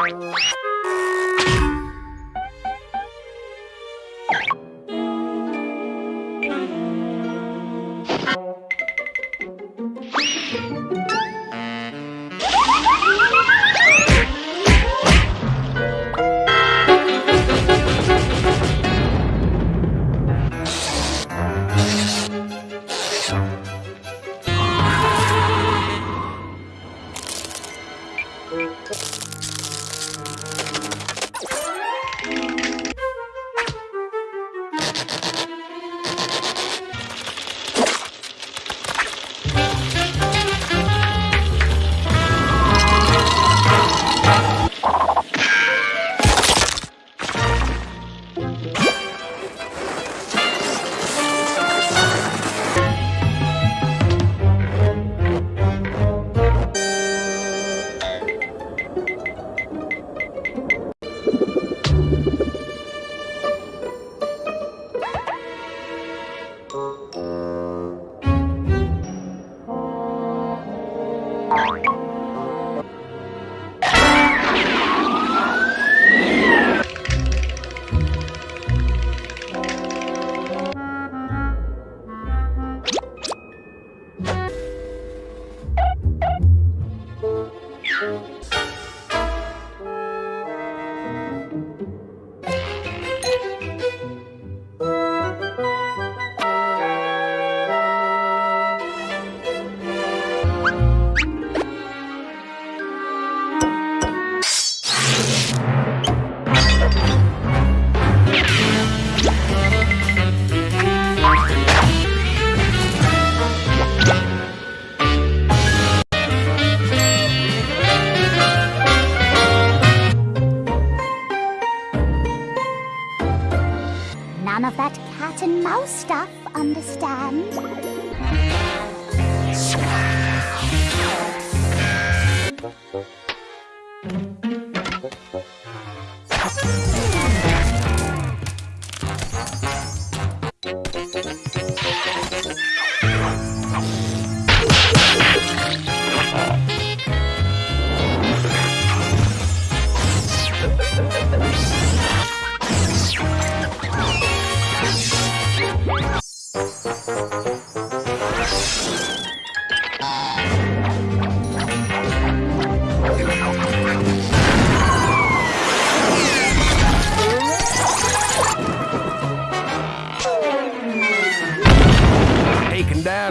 Thank okay. you. none of that cat and mouse stuff, understand?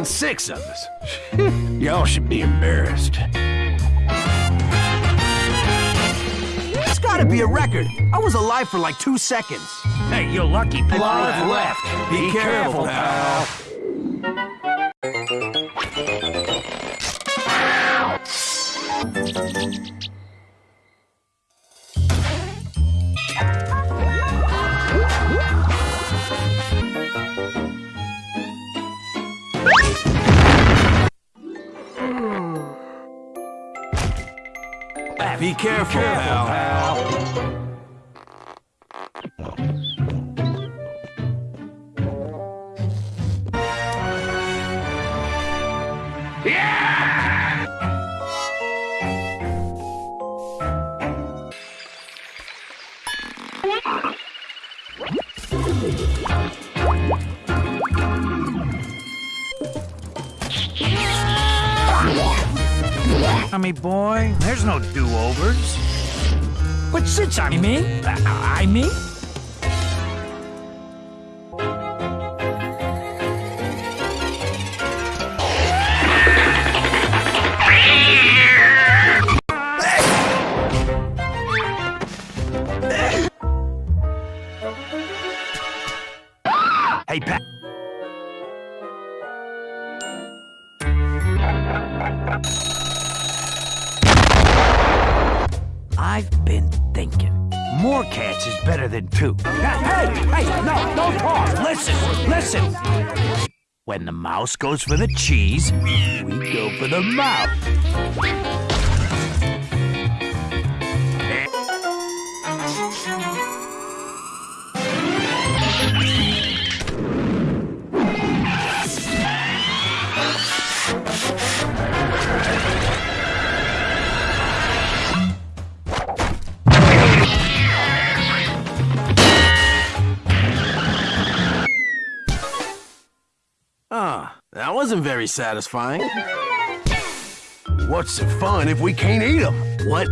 Six of us. Y'all should be embarrassed. It's gotta be a record. I was alive for like two seconds. Hey, you're lucky. Five left. Be careful, pal. Be careful, pal. Tommy boy, there's no do-overs. But since I'm me, I, I me. Hey, Pat. I've been thinking. More cats is better than two. Hey, hey, no, don't talk. Listen, listen. When the mouse goes for the cheese, we go for the mouth. Wasn't very satisfying. What's the fun if we can't eat them? What?